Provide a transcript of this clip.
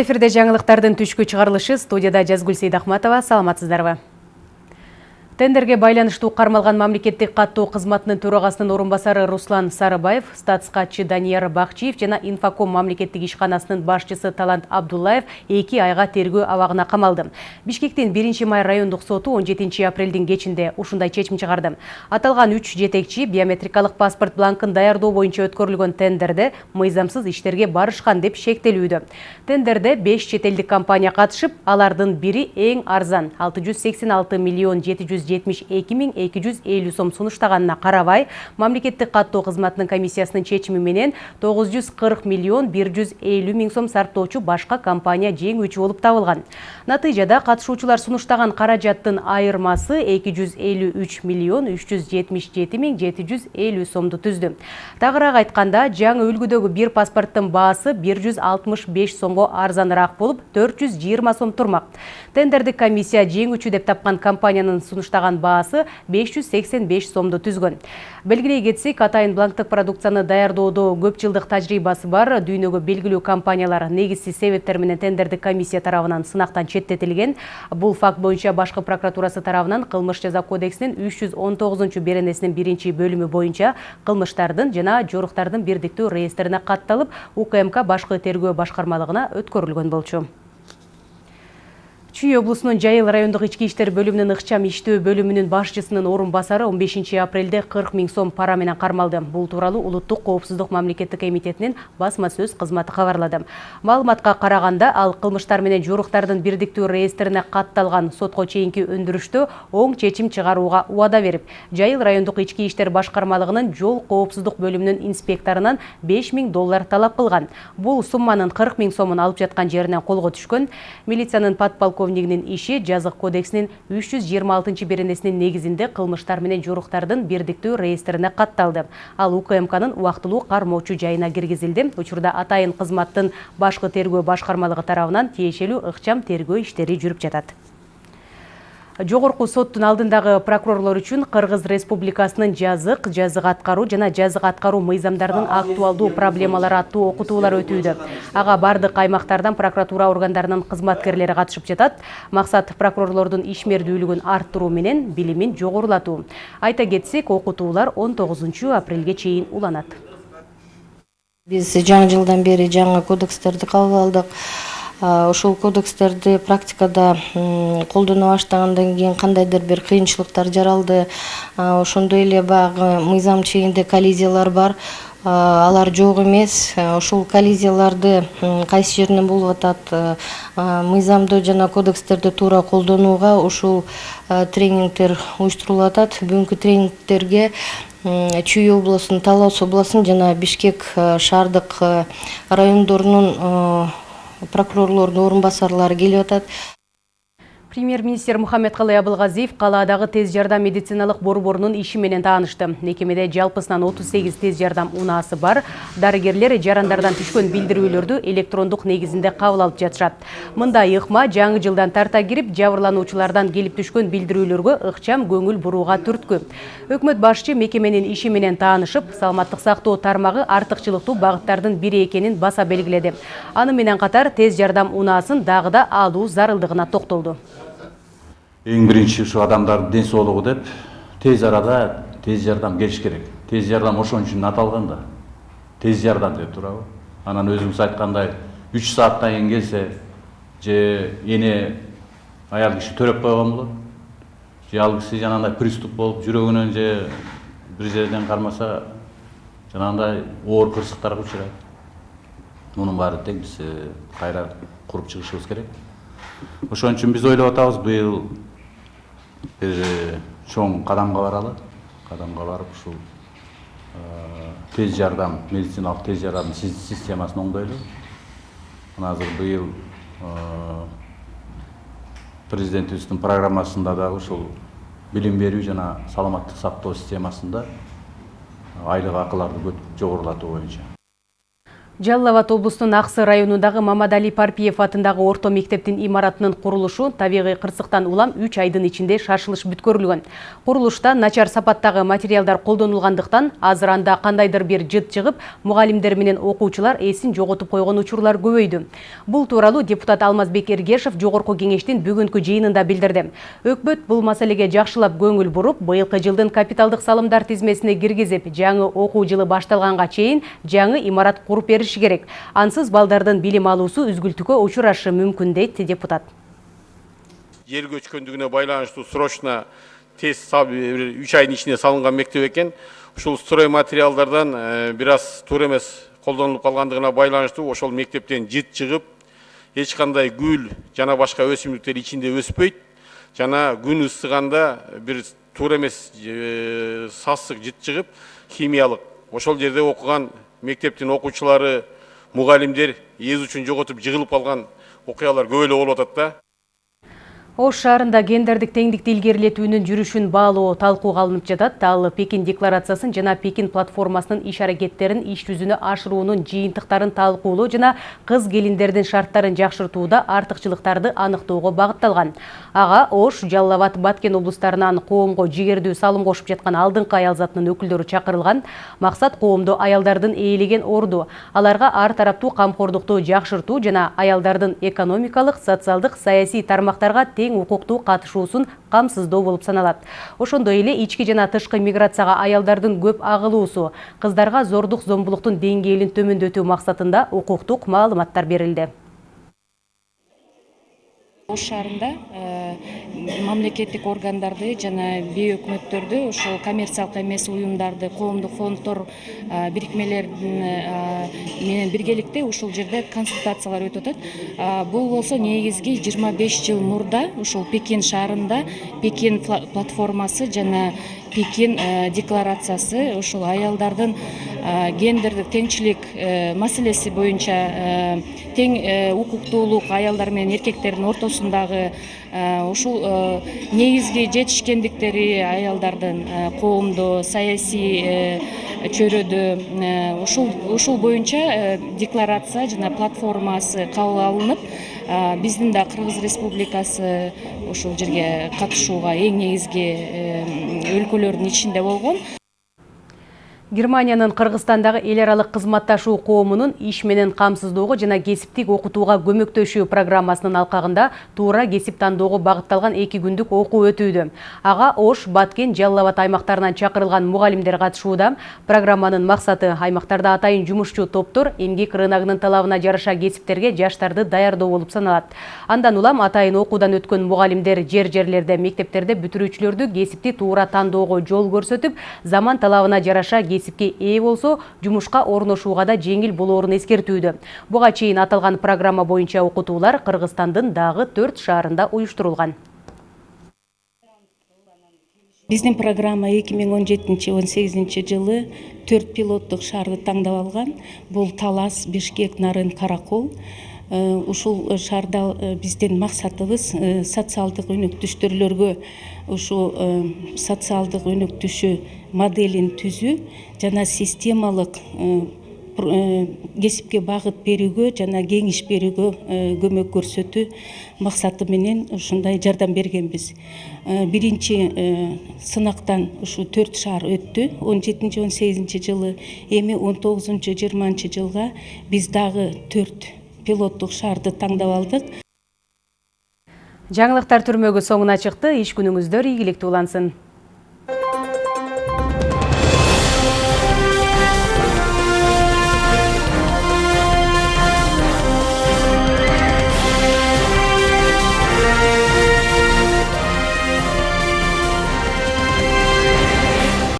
эфирде жаңылыктардын түшкү чыгарылышы студияда жазгүл сейдахматова. Саламатсыздарбы? Тендерге байланыштуу кармалган мамлекеттик каттоо кызматынын төрагасынын орун басары Руслан Сарыбаев, статс катчы Данияр Бакчиев жана Инфоком мамлекеттик ишканасынын башчысы Талант Абдуллаев эки айга тергөө абагына камалды. Бишкектин 1 май райондук соту 17 апрелдин кечинде ушундай чечим чыгарды. Аталган 3 жетекчи биометрикалык паспорт бланкын даярдоо боюнча өткөрүлгөн тендерде мыйзамсыз иштерге барышкан деп шектелүүдө. Тендерде 5 чет элдик компания катышып, алардын бири эң арзан 686 миллион 700 72 сом сунуштаганына карабай мамлекеттик каттоо кызматынын комиссиясынын чечими менен 940 миллион 150 миң сом сарптоочу башка компания жеңүүчү болуп табылган. Натыйжада катышуучулар сунуштаган каражаттын айырмасы 253 миллион 377 миң 750 сомду түздү. Тагыраак айтканда жаңы үлгүдөгү бир паспорттун баасы 165 сомго арзаныраак болуп 420 сом турмак. Тендердик комиссия жеңүүчү деп тапкан компаниянын сунуштаган баштаган баасы 585 сомду түзгөн. Белгилей кетсек, атайын бланктык продукцияны даярдоодо көп жылдык тажрыйбасы бар дүйнөгө белгилүү компаниялар негизсиз себептер менен тендердик комиссия тарабынан сынактан четтетилген. Бул факт боюнча башкы прокуратурасы тарабынан кылмыш жаза кодексинин 319 беренесинин биринчи бөлүмү боюнча кылмыштардын жана жоруктардын бирдиктүү реестрине катталып, УКМК башкы тергөө башкармалыгына өткөрүлгөн болчу. Чүй облусунун Жайыл райондук ички иштер бөлүмүнүн ыкчам иштөө бөлүмүнүн башчысынын орун басары 15 апрелде 40 миң сом пара менен кармалды. Бул тууралуу Улуттук коопсуздук мамлекеттик комитетинин басма сөз кызматы кабарлады. Маалыматка караганда, ал кылмыштар менен жоруктардын бирдиктүү реестрине катталган сотко чейинки өндүрүштө оң чечим чыгарууга убада берип, Жайыл райондук ички иштер башкармалыгынын жол коопсуздук бөлүмүнүн инспекторунан 5 миң доллар талап кылган. Бул сумманын 40 миң сомун алып жаткан жеринен колго түшкөн. Милициянын подполковник полковнигинин иши жазык кодексинин 326 беренесинин негизинде кылмыштар менен жоруктардын бирдиктүү реестрине катталды ал укмкнын убактылуу кармоочу жайына киргизилди учурда атайын кызматтын башкы тергөө башкармалыгы тарабынан тиешелүү ыкчам тергөө иштери жүрүп жатат жогорку соттун алдындагы прокурорлор үчүн кыргыз республикасынын жазык жазык аткаруу жана жазык аткаруу мыйзамдарынын актуалдуу проблемалары аттуу окутуулар өтүүдө. Ага бардык аймактардан прокуратура органдарынын кызматкерлери катышып жатат. Максат прокурорлордун ишмердүүлүгүн арттыруу менен билимин жогорулатуу. Айта кетсек окутуулар он тогузунчу апрелге чейин уланат. Биз жаңы жылдан бери жаңы кодекстерди кабыл алдык ошол кодекстерди практикада колдоно баштагандан кийин кандайдыр бир кыйынчылыктар жаралды. Ошондой эле баягы мыйзам чегинде коллизиялар бар. Алар жок эмес. Ушул коллизияларды кайсы жеринен болуп атат? Мыйзамды жана кодекстерди туура колдонууга ушул тренингдер уюштурулуп атат. Бүгүнкү тренингтерге чүй облусунун талас аш областынын жана бишкек шаардык райондорунун прокурорлордун орун басарлары келип Премьер-министр Мухаммед-Калай Абылғазиев қаладағы тез жардам медициналык борборунун иши менен таанышты. Мекемеде жалпысынан 38 тез жардам унасы бар. Дарыгерлер жарандардан түшкөн билдирүүлөрдү электрондук негизинде кабыл алып жатышат. Мындай ыкма жаңы жылдан тарта кирип, жабырлануучулардан келип түшкөн билдирүүлөргө ыкчам көңүл бурууга түрткү. Өкмөт башчы мекеменин иши менен таанышып, саламаттык сактоо тармагы артыкчылыктуу багыттардын бири экенин баса белгиледи. Аны менен катар тез жардам унаасын дагы да алуу зарылдыгына токтолду ең бірінші ушу адамдардын ден соолугу деп тез арада тез жардам келиш керек. Тез жардам ошон үчүн аталган да. Тез жардам деп туурабы анан өзүңүз айткандай үч сааттан кийин келсе же эне аял киши төрөп койгон болот же ал киши жанагындай приступ болуп жүрөгүнөн же бир жерден кармаса жанагындай оор кырсыктарга учурайт мунун баары тең биз кайра куруп чыгышыбыз керек. Ошон үчүн биз ойлоп атабыз быйыл бир чоң кадамга баралы кадамга барып ушул тез жардам медициналык тез жардам системасын оңдойлу мына азыр быйыл президентибиздин программасында дагы ушул билим берүү жана саламаттык сактоо системасында айлык акыларды жогорулатуу боюнча Жалал Абад облустун Аксы районундагы Мамадали Парпиев атындагы орто мектептин имаратынын курулушу табигый кырсыктан улам 3 айдын ичинде шашылыш бүткөрүлгөн. Курулушта начар сапаттагы материалдар колдонулгандыктан азыр анда кандайдыр бир жыт чыгып, мугалимдер менен окуучулар эсин жоготуп койгон учурлар көбөйдү. Бул тууралуу депутат Алмазбек Эргешев жогорку кеңештин бүгүнкү жыйынында билдирди. Өкмөт бул маселеге жакшылап көңүл буруп, быйылкы жылдын капиталдык салымдар тизмесине киргизип, жаңы окуу жылы башталганга чейин жаңы имарат куруп керек. Ансыз балдардын билим алуусу үзгүлтүүгө учурашы мүмкүн дейт депутат. Жер көчкөндүгүнө байланыштуу срочно тез үч айдын ичинде салынган мектеп экен ушул строй материалдардан бир аз туура эмес колдонулуп калгандыгына байланыштуу ошол мектептен жыт чыгып эч кандай гүл жана башка өсүмдүктер ичинде өспөйт жана күн ысыганда бир туура эмес сасык жыт чыгып химиялык ошол жерде окуган мектептин окуучулары мугалимдер эз учун жоготуп жыгылып калган окуялар көп эле болуп атат да. Ош шаарында гендердик теңдикти илгерилетүүнүн жүрүшүн баалоо талкууга алынып жатат. Ал пекин декларациясын жана пекин платформасынын иш аракеттерин иш жүзүнө ашыруунун жыйынтыктарын талкуулоо жана кыз келиндердин шарттарын жакшыртууда артыкчылыктарды аныктоого багытталган. Ага ош жалал абад баткен облустарынан коомго жигердүү салым кошуп жаткан алдыңкы аял затынын өкүлдөрү чакырылган. Максат коомдо аялдардын ээлеген орду. Аларга ар тараптуу камкордукту жакшыртуу жана аялдардын экономикалык социалдык саясий тармактарга тең тең укуктуу катышуусун камсыздоо болуп саналат. Ошондой эле ички жана тышкы миграцияга аялдардын көп агылуусу кыздарга зордук зомбулуктун деңгээлин төмөндөтүү максатында укуктук маалыматтар берилди ош шаарында мамлекеттик органдарды жана бейөкмөттөрдү ошол коммерциялык эмес уюмдарды коомдук фонддор бирикмелер менен биргеликте ушул жерде консультациялар өтүп атат. Бул болсо негизги жыйырма беш жыл мурда ушул пекин шаарында пекин платформасы жана пекин декларациясы ушул аялдардын гендердик теңчилик маселеси боюнча тең укуктуулук аялдар менен эркектердин ортосундагы ушул негизги жетишкендиктери аялдардын коомдо саясий чөйрөдө ушул ушул боюнча декларация жана платформасы кабыл алынып биздин да кыргыз республикасы ушул жерге катышууга эң негизги өлкөлөрдүн ичинде болгон Эл аралык кызматташуу коомунун иш менен камсыздоого жана кесиптик окутууга көмөктөшүү программасынын алкагында туура кесип тандоого багытталган эки күндүк окуу өтүүдө. Ага Ош, Баткен, Жалал Абад аймактарынан чакырылган мугалимдер катышууда. Программанын максаты аймактарда атайын жумушчу топтор эмгек рыногунун талабына жараша кесиптерге жаштарды даярдоо болуп саналат. Андан улам атайын окуудан өткөн мугалимдер жер-жерлерде, мектептерде бүтүрүүчүлөрдү кесипти туура тандоого жол көрсөтүп, заман талабына жараша кесипке ээ болсо жумушка орношууга да жеңил болоорун эскертүүдө. Буга чейин аталган программа боюнча окутуулар кыргызстандын дагы төрт шаарында уюштурулган. Биздин программа эки миң он жетинчи он сегизинчи жылы төрт пилоттук шаарды тандап алган. Бул талас бишкек нарын каракол ушул э, шаарда э, биздин максатыбыз социалдык өнөктүштүрлөргө ушул социалдык өнөктүшүү моделин түзүү жана системалык кесипке багыт берүүгө жана кеңеш берүүгө көмөк көрсөтүү максаты менен ушундай жардам бергенбиз. Биринчи сынактан ушул төрт шаар өттү. Он жетинчи он сегизинчи жылы эми он тогузунчу жыйырманчы жылга биз дагы төрт пилоттук шаарды таңдап алдык. Жаңылыктар түрмөгү соңуна чыкты. Иш күнүңүздөр ийгиликтүү улансын.